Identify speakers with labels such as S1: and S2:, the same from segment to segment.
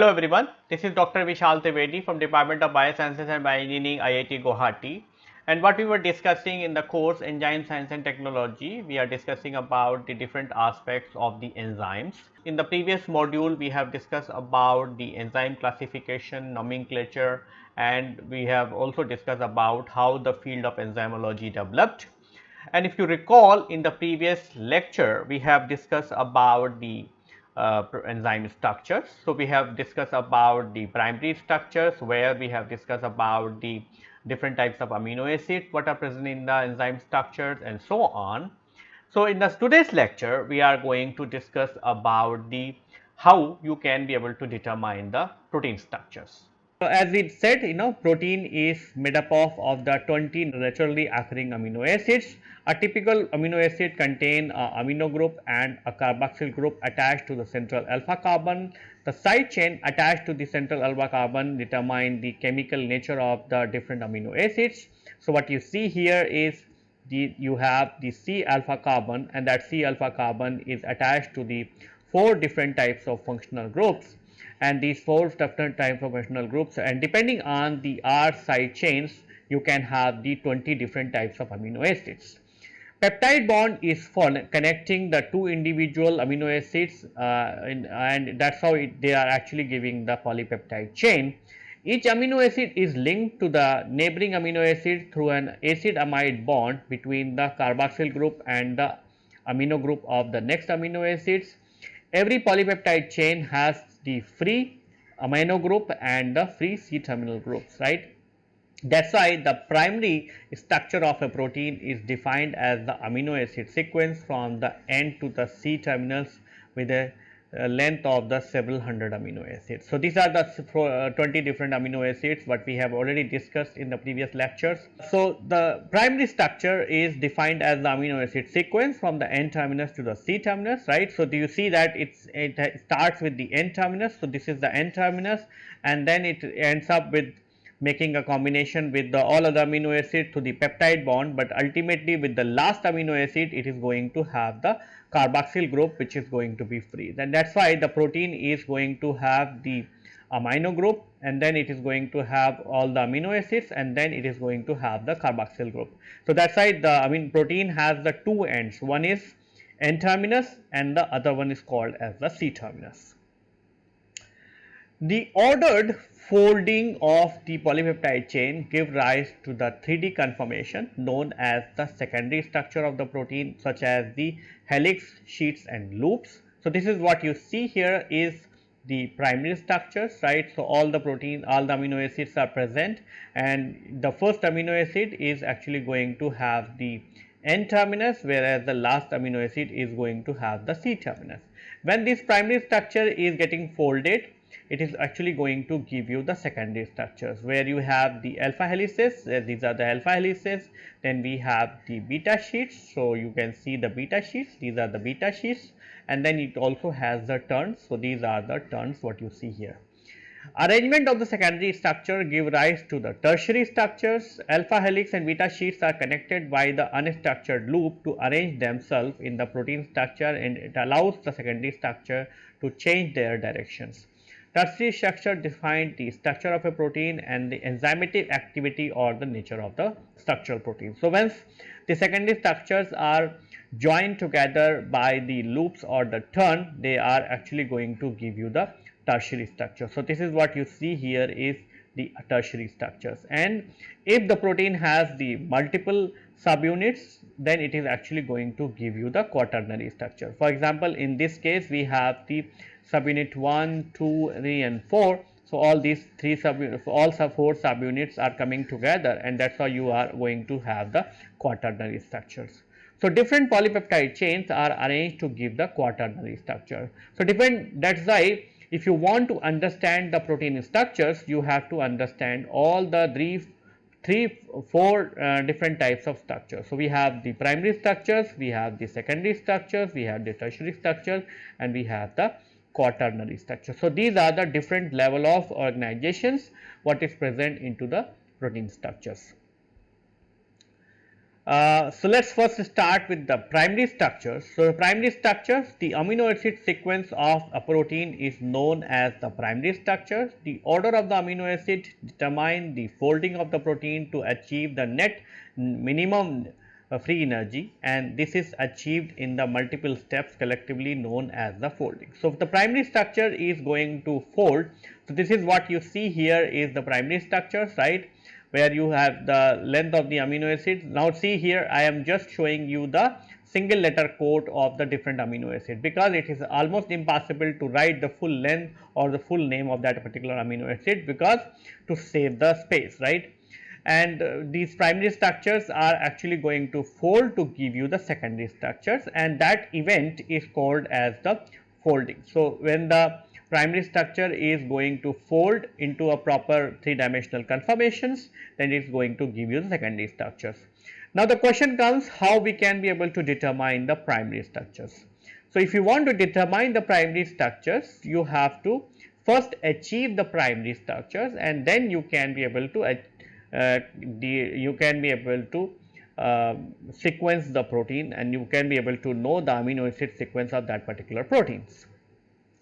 S1: Hello everyone, this is Dr. Vishal Trivedi from Department of Biosciences and Bioengineering IIT Guwahati and what we were discussing in the course Enzyme Science and Technology, we are discussing about the different aspects of the enzymes. In the previous module, we have discussed about the enzyme classification, nomenclature and we have also discussed about how the field of enzymology developed. And if you recall in the previous lecture, we have discussed about the uh, enzyme structures. So, we have discussed about the primary structures where we have discussed about the different types of amino acids what are present in the enzyme structures and so on. So, in the today's lecture we are going to discuss about the how you can be able to determine the protein structures. So, as we said you know protein is made up of, of the 20 naturally occurring amino acids. A typical amino acid contain a amino group and a carboxyl group attached to the central alpha carbon. The side chain attached to the central alpha carbon determine the chemical nature of the different amino acids. So, what you see here is the you have the C alpha carbon and that C alpha carbon is attached to the four different types of functional groups and these four different functional groups and depending on the R side chains you can have the 20 different types of amino acids. Peptide bond is for connecting the two individual amino acids uh, in, and that is how it, they are actually giving the polypeptide chain. Each amino acid is linked to the neighboring amino acid through an acid amide bond between the carboxyl group and the amino group of the next amino acids. Every polypeptide chain has the free amino group and the free C terminal groups, right. That is why the primary structure of a protein is defined as the amino acid sequence from the N to the C terminals with a length of the several hundred amino acids. So, these are the uh, 20 different amino acids what we have already discussed in the previous lectures. So, the primary structure is defined as the amino acid sequence from the N terminus to the C terminus right. So, do you see that it's, it starts with the N terminus. So, this is the N terminus and then it ends up with making a combination with the all other amino acid to the peptide bond, but ultimately with the last amino acid it is going to have the carboxyl group which is going to be free. Then that is why the protein is going to have the amino group and then it is going to have all the amino acids and then it is going to have the carboxyl group. So, that is why the I mean protein has the two ends one is N terminus and the other one is called as the C terminus. The ordered folding of the polypeptide chain give rise to the 3D conformation known as the secondary structure of the protein such as the helix, sheets and loops. So, this is what you see here is the primary structures right. So, all the protein all the amino acids are present and the first amino acid is actually going to have the N terminus whereas the last amino acid is going to have the C terminus. When this primary structure is getting folded it is actually going to give you the secondary structures where you have the alpha helices these are the alpha helices. Then we have the beta sheets so you can see the beta sheets. These are the beta sheets. And then it also has the turns. So these are the turns what you see here. Arrangement of the secondary structure give rise to the tertiary structures. Alpha helix and beta sheets are connected by the unstructured loop to arrange themselves in the protein structure and it allows the secondary structure to change their directions. Tertiary structure define the structure of a protein and the enzymatic activity or the nature of the structural protein. So, once the secondary structures are joined together by the loops or the turn, they are actually going to give you the tertiary structure. So, this is what you see here is the tertiary structures and if the protein has the multiple subunits then it is actually going to give you the quaternary structure. For example, in this case we have the subunit 1, 2, 3 and 4. So, all these 3 sub all sub 4 subunits are coming together and that is how you are going to have the quaternary structures. So, different polypeptide chains are arranged to give the quaternary structure. So, different that is why if you want to understand the protein structures you have to understand all the three three four uh, different types of structures. So, we have the primary structures, we have the secondary structures, we have the tertiary structures and we have the quaternary structure. So, these are the different level of organizations what is present into the protein structures. Uh, so let's first start with the primary structures. So the primary structures, the amino acid sequence of a protein is known as the primary structure. The order of the amino acid determine the folding of the protein to achieve the net minimum free energy and this is achieved in the multiple steps collectively known as the folding. So, the primary structure is going to fold. So, this is what you see here is the primary structures right where you have the length of the amino acids. Now, see here I am just showing you the single letter code of the different amino acid because it is almost impossible to write the full length or the full name of that particular amino acid because to save the space right and uh, these primary structures are actually going to fold to give you the secondary structures and that event is called as the folding. So, when the primary structure is going to fold into a proper three dimensional conformations then it is going to give you the secondary structures. Now, the question comes how we can be able to determine the primary structures. So, if you want to determine the primary structures you have to first achieve the primary structures and then you can be able to you can be able to uh, sequence the protein and you can be able to know the amino acid sequence of that particular proteins.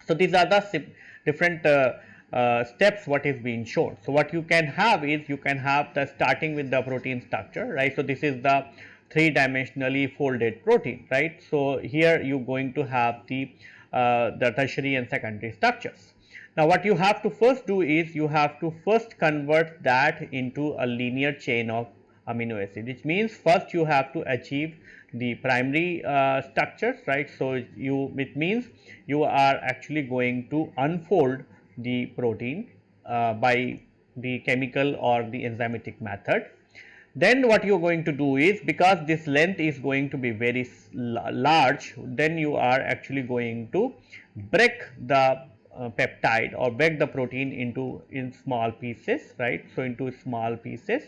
S1: So, these are the different uh, uh, steps what is being shown. So, what you can have is you can have the starting with the protein structure right. So, this is the three dimensionally folded protein right. So, here you going to have the uh, the tertiary and secondary structures. Now, what you have to first do is you have to first convert that into a linear chain of amino acid which means first you have to achieve the primary uh, structures right. So, you it means you are actually going to unfold the protein uh, by the chemical or the enzymatic method. Then what you are going to do is because this length is going to be very large then you are actually going to break the uh, peptide or break the protein into in small pieces right. So, into small pieces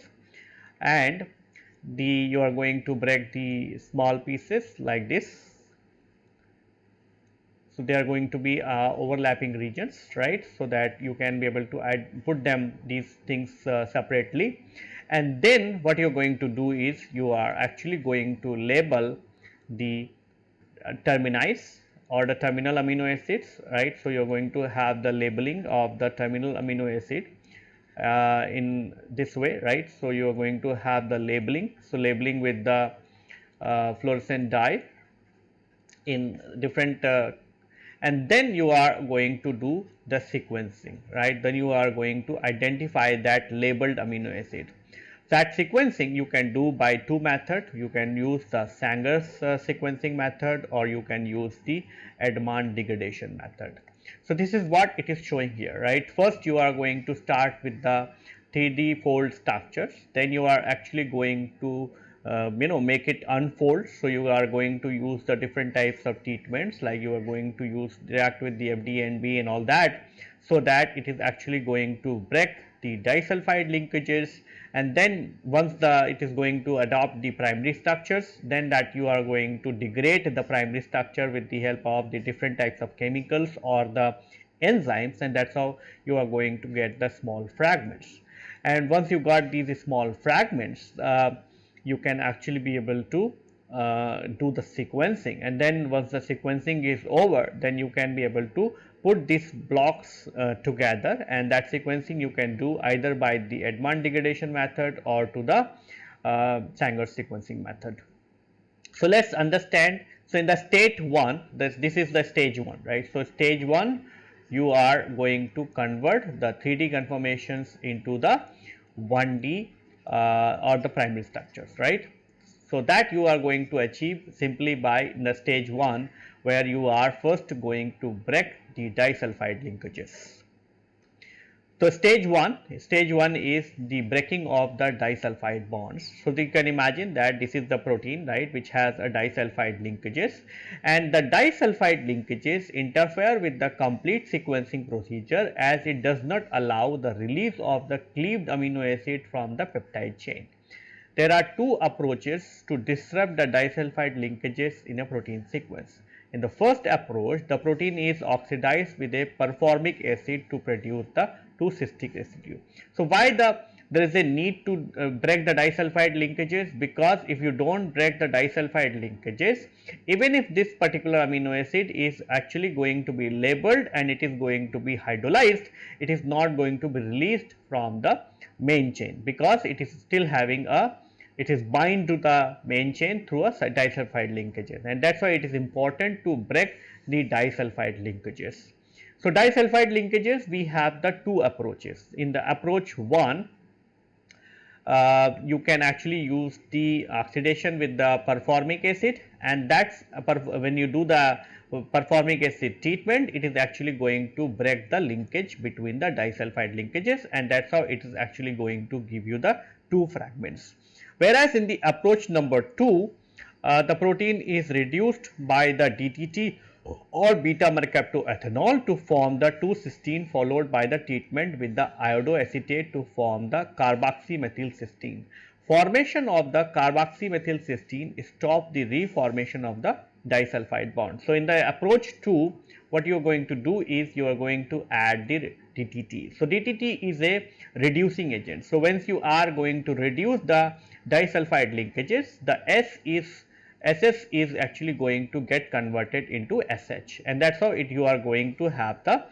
S1: and the you are going to break the small pieces like this. So, they are going to be uh, overlapping regions right. So, that you can be able to add put them these things uh, separately and then what you are going to do is you are actually going to label the uh, terminis or the terminal amino acids right. So, you are going to have the labeling of the terminal amino acid uh, in this way right. So, you are going to have the labeling. So, labeling with the uh, fluorescent dye in different uh, and then you are going to do the sequencing right. Then you are going to identify that labeled amino acid. That sequencing you can do by two methods. You can use the Sanger's uh, sequencing method or you can use the Edman degradation method. So, this is what it is showing here, right. First, you are going to start with the 3D fold structures, then you are actually going to uh, you know make it unfold. So, you are going to use the different types of treatments like you are going to use react with the FDNB and all that. So, that it is actually going to break the disulfide linkages and then once the it is going to adopt the primary structures then that you are going to degrade the primary structure with the help of the different types of chemicals or the enzymes and that is how you are going to get the small fragments. And once you got these small fragments uh, you can actually be able to uh, do the sequencing and then once the sequencing is over then you can be able to put these blocks uh, together and that sequencing you can do either by the Edman degradation method or to the uh, Sanger sequencing method. So, let us understand. So, in the state 1 this, this is the stage 1 right. So, stage 1 you are going to convert the 3D conformations into the 1D uh, or the primary structures right. So, that you are going to achieve simply by the stage 1 where you are first going to break the disulfide linkages. So, stage 1, stage 1 is the breaking of the disulfide bonds. So, you can imagine that this is the protein right which has a disulfide linkages and the disulfide linkages interfere with the complete sequencing procedure as it does not allow the release of the cleaved amino acid from the peptide chain. There are two approaches to disrupt the disulfide linkages in a protein sequence. In the first approach, the protein is oxidized with a performic acid to produce the to cysteic residue. So, why the there is a need to uh, break the disulfide linkages because if you do not break the disulfide linkages even if this particular amino acid is actually going to be labeled and it is going to be hydrolyzed it is not going to be released from the main chain because it is still having a it is bind to the main chain through a disulfide linkages and that is why it is important to break the disulfide linkages. So, disulfide linkages we have the two approaches in the approach 1 uh, you can actually use the oxidation with the performic acid and that's when you do the performic acid treatment it is actually going to break the linkage between the disulfide linkages and that is how it is actually going to give you the two fragments. Whereas in the approach number 2 uh, the protein is reduced by the DTT or beta mercaptoethanol to form the 2-cysteine followed by the treatment with the iodoacetate to form the carboxymethylcysteine. Formation of the carboxymethylcysteine stop the reformation of the disulfide bond. So, in the approach 2 what you are going to do is you are going to add the DTT. So, DTT is a reducing agent. So, once you are going to reduce the disulfide linkages. The S is SS is actually going to get converted into SH and that is how it you are going to have the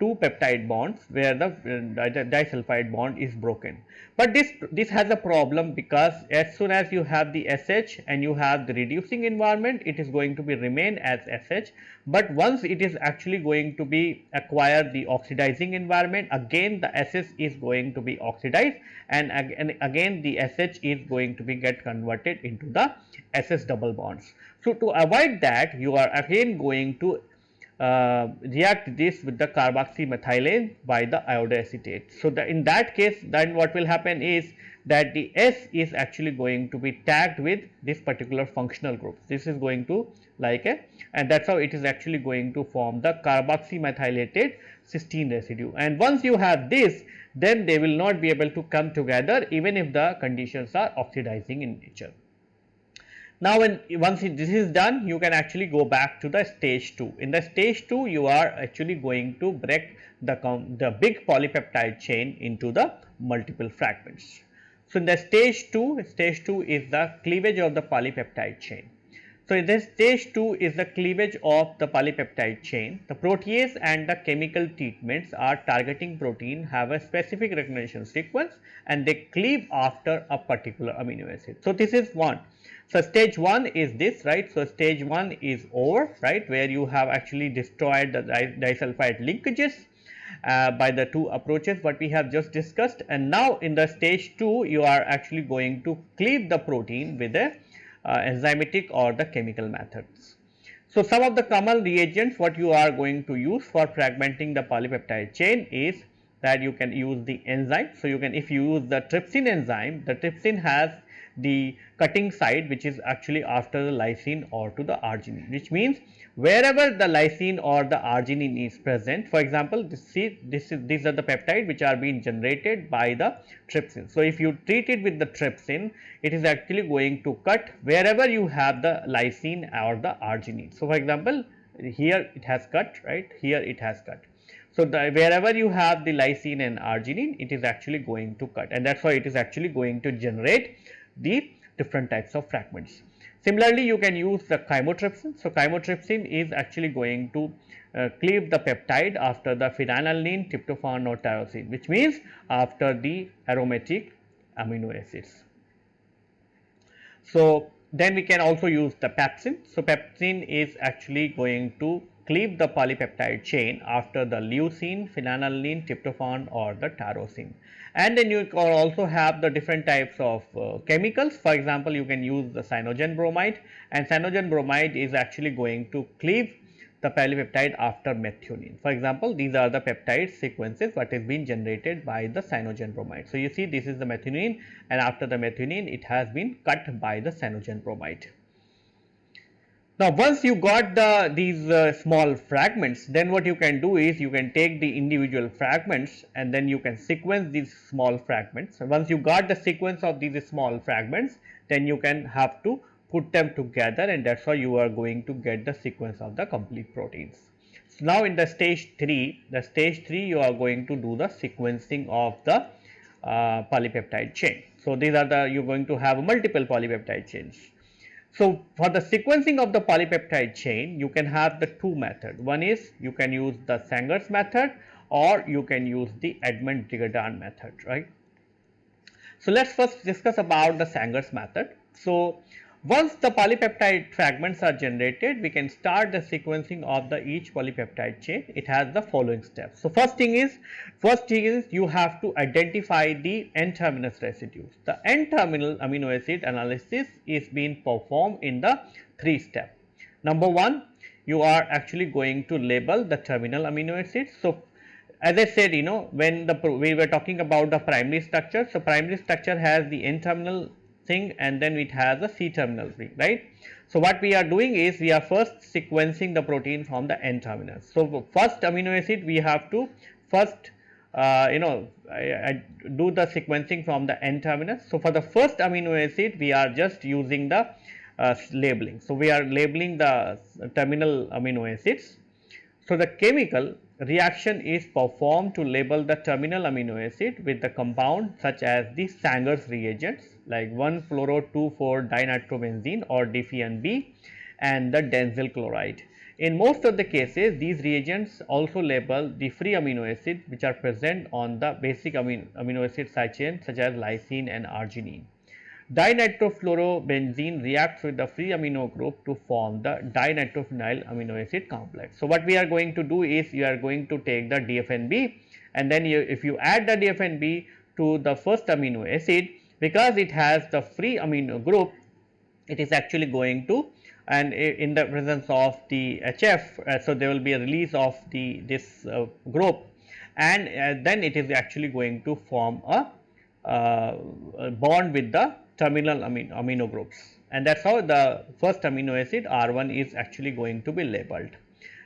S1: two peptide bonds where the, uh, disulfide bond is broken. But this this has a problem because as soon as you have the SH and you have the reducing environment it is going to be remain as SH, but once it is actually going to be acquire the oxidizing environment again the SS is going to be oxidized and, and again the SH is going to be get converted into the SS double bonds. So, to avoid that you are again going to uh, react this with the carboxymethylase by the iodoacetate. So, the, in that case then what will happen is that the S is actually going to be tagged with this particular functional group. This is going to like a and that is how it is actually going to form the carboxymethylated cysteine residue and once you have this then they will not be able to come together even if the conditions are oxidizing in nature. Now, when once this is done you can actually go back to the stage 2. In the stage 2 you are actually going to break the, the big polypeptide chain into the multiple fragments. So, in the stage 2, stage 2 is the cleavage of the polypeptide chain. So, in this stage 2 is the cleavage of the polypeptide chain. The protease and the chemical treatments are targeting protein have a specific recognition sequence and they cleave after a particular amino acid. So, this is one. So, stage 1 is this right. So, stage 1 is over right where you have actually destroyed the disulfide linkages uh, by the two approaches what we have just discussed and now in the stage 2 you are actually going to cleave the protein with a uh, enzymatic or the chemical methods. So, some of the common reagents what you are going to use for fragmenting the polypeptide chain is that you can use the enzyme. So, you can if you use the trypsin enzyme the trypsin has the cutting side which is actually after the lysine or to the arginine which means wherever the lysine or the arginine is present for example this see this is these are the peptide which are being generated by the trypsin. So, if you treat it with the trypsin it is actually going to cut wherever you have the lysine or the arginine. So, for example, here it has cut right here it has cut. So, the, wherever you have the lysine and arginine it is actually going to cut and that is why it is actually going to generate the different types of fragments. Similarly, you can use the chymotrypsin. So, chymotrypsin is actually going to uh, cleave the peptide after the phenylalanine, tryptophan or tyrosine which means after the aromatic amino acids. So, then we can also use the pepsin. So, pepsin is actually going to cleave the polypeptide chain after the leucine, phenylalanine, tryptophan or the tyrosine and then you can also have the different types of uh, chemicals for example you can use the cyanogen bromide and cyanogen bromide is actually going to cleave the polypeptide after methionine. For example, these are the peptide sequences what is being generated by the cyanogen bromide. So, you see this is the methionine and after the methionine it has been cut by the cyanogen bromide. Now, once you got the these uh, small fragments, then what you can do is you can take the individual fragments and then you can sequence these small fragments. And once you got the sequence of these small fragments, then you can have to put them together and that is how you are going to get the sequence of the complete proteins. So, now in the stage 3, the stage 3 you are going to do the sequencing of the uh, polypeptide chain. So, these are the you are going to have multiple polypeptide chains. So, for the sequencing of the polypeptide chain you can have the two methods. One is you can use the Sanger's method or you can use the Edman degradation method right. So, let us first discuss about the Sanger's method. So, once the polypeptide fragments are generated, we can start the sequencing of the each polypeptide chain. It has the following steps. So, first thing is, first thing is you have to identify the N-terminus residues. The N-terminal amino acid analysis is being performed in the three step. Number one, you are actually going to label the terminal amino acids. So, as I said, you know, when the we were talking about the primary structure, so primary structure has the N-terminal thing and then it has a C terminal thing, right. So, what we are doing is we are first sequencing the protein from the N terminus. So, first amino acid we have to first uh, you know I, I do the sequencing from the N terminus. So, for the first amino acid we are just using the uh, labeling. So, we are labeling the terminal amino acids. So, the chemical reaction is performed to label the terminal amino acid with the compound such as the Sanger's reagents like 1-fluoro-2,4-dinitrobenzene or DFNB and the dansyl chloride. In most of the cases, these reagents also label the free amino acids which are present on the basic amino, amino acid side chain such as lysine and arginine. Dinitrofluorobenzene reacts with the free amino group to form the dinitrophenyl amino acid complex. So, what we are going to do is you are going to take the DFNB and then you, if you add the DFNB to the first amino acid because it has the free amino group it is actually going to and in the presence of the HF uh, so there will be a release of the this uh, group and uh, then it is actually going to form a, uh, a bond with the terminal amino, amino groups and that is how the first amino acid R1 is actually going to be labeled.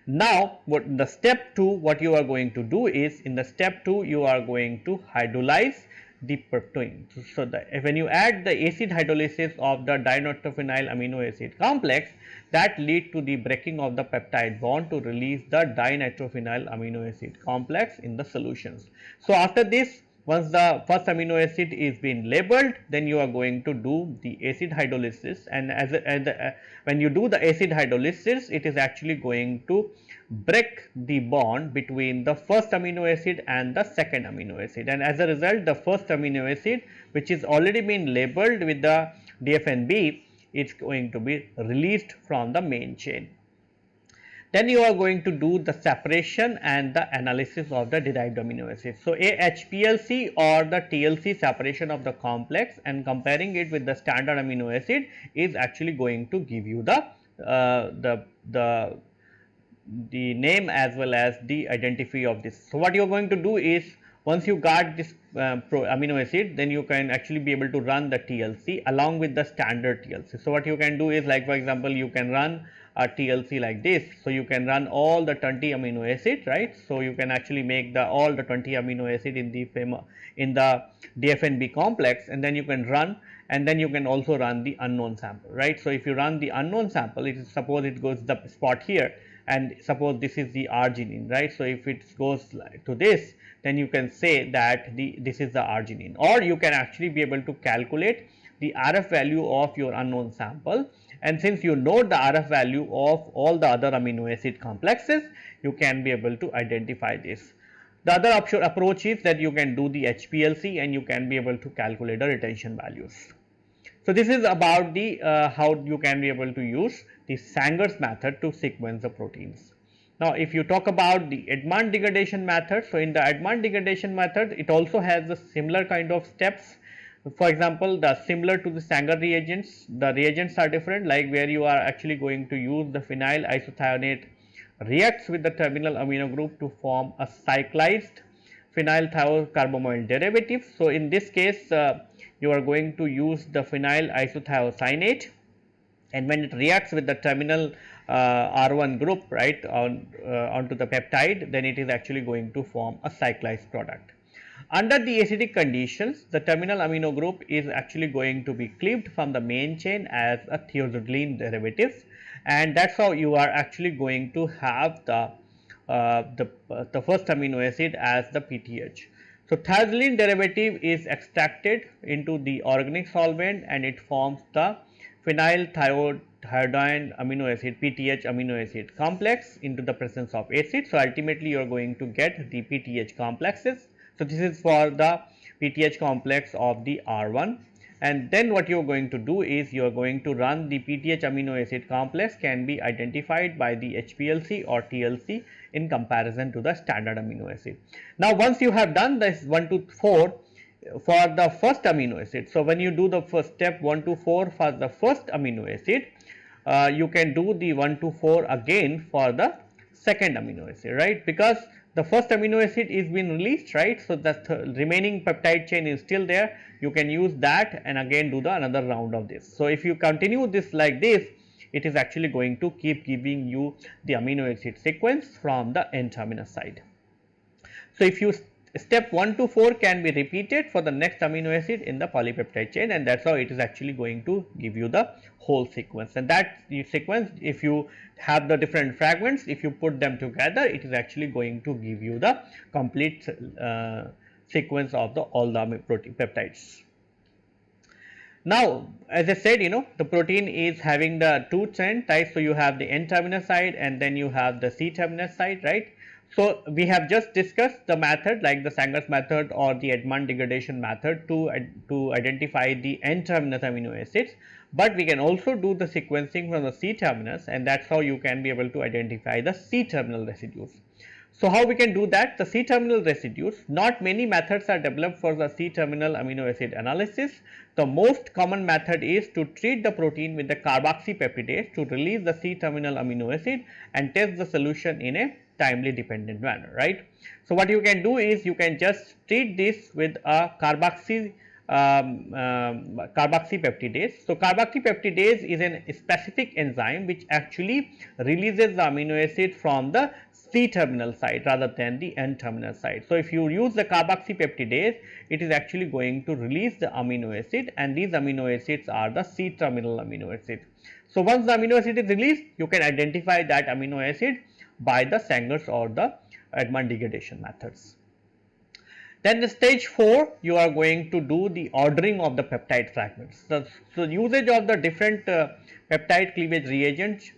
S1: Now, what the step 2 what you are going to do is in the step 2 you are going to hydrolyze the protein. So, the, when you add the acid hydrolysis of the dinitrophenyl amino acid complex that lead to the breaking of the peptide bond to release the dinitrophenyl amino acid complex in the solutions. So, after this once the first amino acid is being labeled then you are going to do the acid hydrolysis and as, a, a, uh, when you do the acid hydrolysis it is actually going to break the bond between the first amino acid and the second amino acid and as a result the first amino acid which is already been labeled with the DFNB is going to be released from the main chain. Then you are going to do the separation and the analysis of the derived amino acids. So, a HPLC or the TLC separation of the complex and comparing it with the standard amino acid is actually going to give you the uh, the the the name as well as the identity of this. So, what you are going to do is once you got this uh, amino acid then you can actually be able to run the TLC along with the standard TLC. So, what you can do is like for example, you can run a TLC like this. So, you can run all the 20 amino acid right. So, you can actually make the all the 20 amino acid in the in the DFNB complex and then you can run and then you can also run the unknown sample right. So, if you run the unknown sample it is suppose it goes the spot here and suppose this is the arginine right. So, if it goes to this then you can say that the this is the arginine or you can actually be able to calculate the RF value of your unknown sample and since you know the RF value of all the other amino acid complexes you can be able to identify this. The other approach is that you can do the HPLC and you can be able to calculate the retention values. So, this is about the uh, how you can be able to use the Sanger's method to sequence the proteins. Now, if you talk about the Edman degradation method, so in the Edman degradation method, it also has a similar kind of steps. For example, the similar to the Sanger reagents, the reagents are different like where you are actually going to use the phenyl isothiocyanate reacts with the terminal amino group to form a cyclized phenyl thiocarbamoyl derivative. So, in this case, uh, you are going to use the phenyl isothiocyanate and when it reacts with the terminal R1 group right on uh, onto the peptide then it is actually going to form a cyclized product. Under the acidic conditions the terminal amino group is actually going to be cleaved from the main chain as a thiazolidine derivatives and that is how you are actually going to have the uh, the, uh, the first amino acid as the PTH. So, thiazolene derivative is extracted into the organic solvent and it forms the phenyl thiohydantoin amino acid PTH amino acid complex into the presence of acid. So, ultimately you are going to get the PTH complexes. So, this is for the PTH complex of the R1 and then what you are going to do is you are going to run the PTH amino acid complex can be identified by the HPLC or TLC in comparison to the standard amino acid. Now, once you have done this 1 to 4 for the first amino acid. So, when you do the first step 1 to 4 for the first amino acid, uh, you can do the 1 to 4 again for the second amino acid, right, because the first amino acid is been released right. So, the remaining peptide chain is still there you can use that and again do the another round of this. So, if you continue this like this it is actually going to keep giving you the amino acid sequence from the N terminus side. So, if you step 1 to 4 can be repeated for the next amino acid in the polypeptide chain and that is how it is actually going to give you the whole sequence and that sequence if you have the different fragments if you put them together it is actually going to give you the complete uh, sequence of the all the protein peptides. Now, as I said, you know, the protein is having the two chain types. So, you have the N terminus side and then you have the C terminus side, right. So, we have just discussed the method like the Sanger's method or the Edman degradation method to, to identify the N terminus amino acids, but we can also do the sequencing from the C terminus and that is how you can be able to identify the C terminal residues. So, how we can do that? The C terminal residues, not many methods are developed for the C terminal amino acid analysis. The most common method is to treat the protein with the carboxypeptidase to release the C terminal amino acid and test the solution in a timely dependent manner, right. So, what you can do is you can just treat this with a carboxy um, um, carboxypeptidase. So, carboxypeptidase is a specific enzyme which actually releases the amino acid from the C terminal site rather than the N terminal site. So, if you use the carboxypeptidase, it is actually going to release the amino acid and these amino acids are the C terminal amino acid. So, once the amino acid is released, you can identify that amino acid by the Sanger's or the Edman degradation methods. Then the stage 4 you are going to do the ordering of the peptide fragments. So, so usage of the different uh, peptide cleavage reagents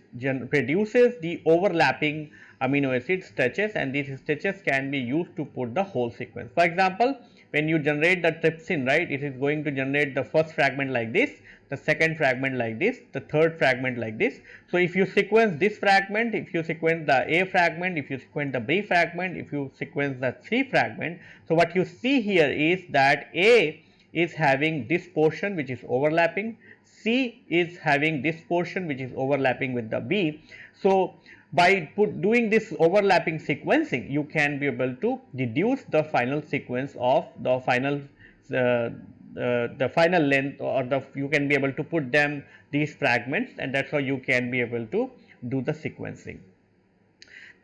S1: produces the overlapping amino acid stretches and these stretches can be used to put the whole sequence. For example, when you generate the trypsin right it is going to generate the first fragment like this the second fragment like this the third fragment like this. So if you sequence this fragment if you sequence the a fragment if you sequence the b fragment if you sequence the c fragment so what you see here is that a is having this portion which is overlapping c is having this portion which is overlapping with the b. So by put doing this overlapping sequencing you can be able to deduce the final sequence of the final uh, the final length or the you can be able to put them these fragments and that is how you can be able to do the sequencing.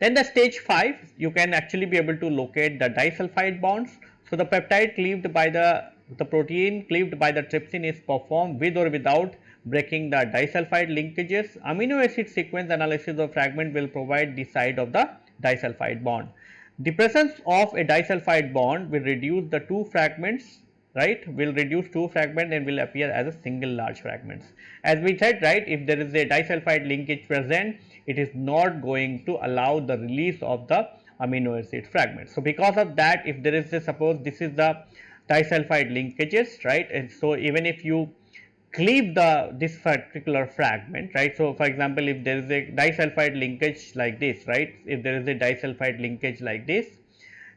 S1: Then the stage 5 you can actually be able to locate the disulfide bonds. So, the peptide cleaved by the the protein cleaved by the trypsin is performed with or without breaking the disulfide linkages. Amino acid sequence analysis of fragment will provide the site of the disulfide bond. The presence of a disulfide bond will reduce the two fragments right will reduce two fragments and will appear as a single large fragments. As we said right if there is a disulfide linkage present it is not going to allow the release of the amino acid fragments. So, because of that if there is a suppose this is the disulfide linkages right and so even if you cleave the this particular fragment right. So, for example, if there is a disulfide linkage like this right, if there is a disulfide linkage like this,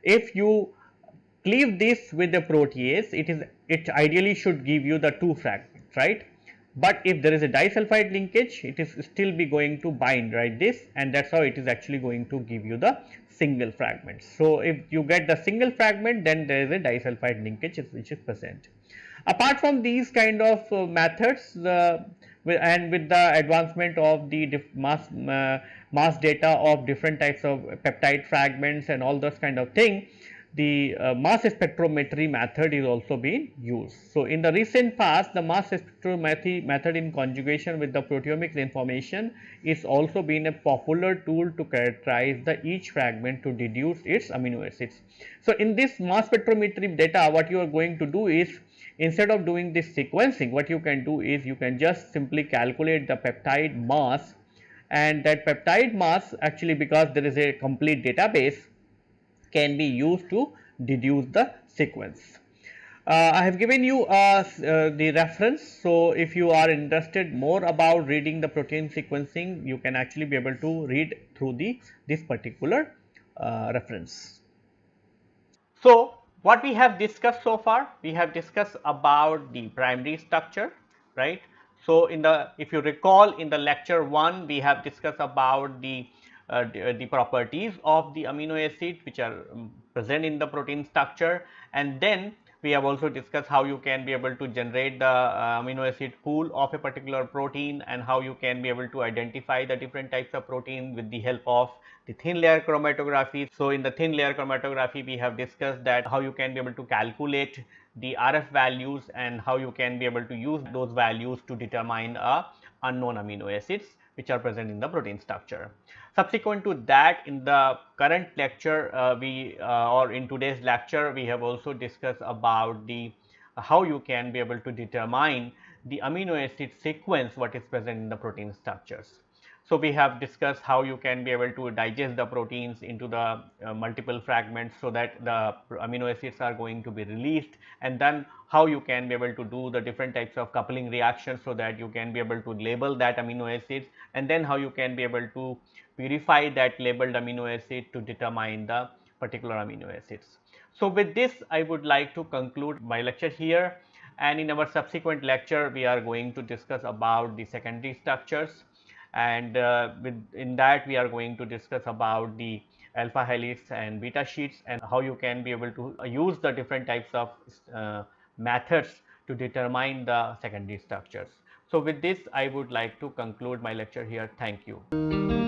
S1: if you cleave this with the protease it is it ideally should give you the two fragments right. But if there is a disulfide linkage it is still be going to bind right this and that is how it is actually going to give you the single fragment. So, if you get the single fragment then there is a disulfide linkage which is present. Apart from these kind of uh, methods the and with the advancement of the mass uh, mass data of different types of peptide fragments and all those kind of thing the uh, mass spectrometry method is also being used. So, in the recent past the mass spectrometry method in conjugation with the proteomics information is also been a popular tool to characterize the each fragment to deduce its amino acids. So, in this mass spectrometry data what you are going to do is instead of doing this sequencing what you can do is you can just simply calculate the peptide mass and that peptide mass actually because there is a complete database can be used to deduce the sequence. Uh, I have given you uh, uh, the reference. So, if you are interested more about reading the protein sequencing, you can actually be able to read through the this particular uh, reference. So, what we have discussed so far? We have discussed about the primary structure, right? So, in the if you recall in the lecture 1, we have discussed about the uh, the, uh, the, properties of the amino acid which are um, present in the protein structure and then we have also discussed how you can be able to generate the uh, amino acid pool of a particular protein and how you can be able to identify the different types of protein with the help of the thin layer chromatography. So, in the thin layer chromatography we have discussed that how you can be able to calculate the RF values and how you can be able to use those values to determine a unknown amino acids which are present in the protein structure. Subsequent to that in the current lecture uh, we uh, or in today's lecture we have also discussed about the uh, how you can be able to determine the amino acid sequence what is present in the protein structures. So, we have discussed how you can be able to digest the proteins into the uh, multiple fragments so that the amino acids are going to be released and then how you can be able to do the different types of coupling reactions so that you can be able to label that amino acids and then how you can be able to purify that labeled amino acid to determine the particular amino acids. So, with this I would like to conclude my lecture here and in our subsequent lecture we are going to discuss about the secondary structures and uh, with in that we are going to discuss about the alpha helix and beta sheets and how you can be able to use the different types of uh, methods to determine the secondary structures. So, with this I would like to conclude my lecture here. Thank you.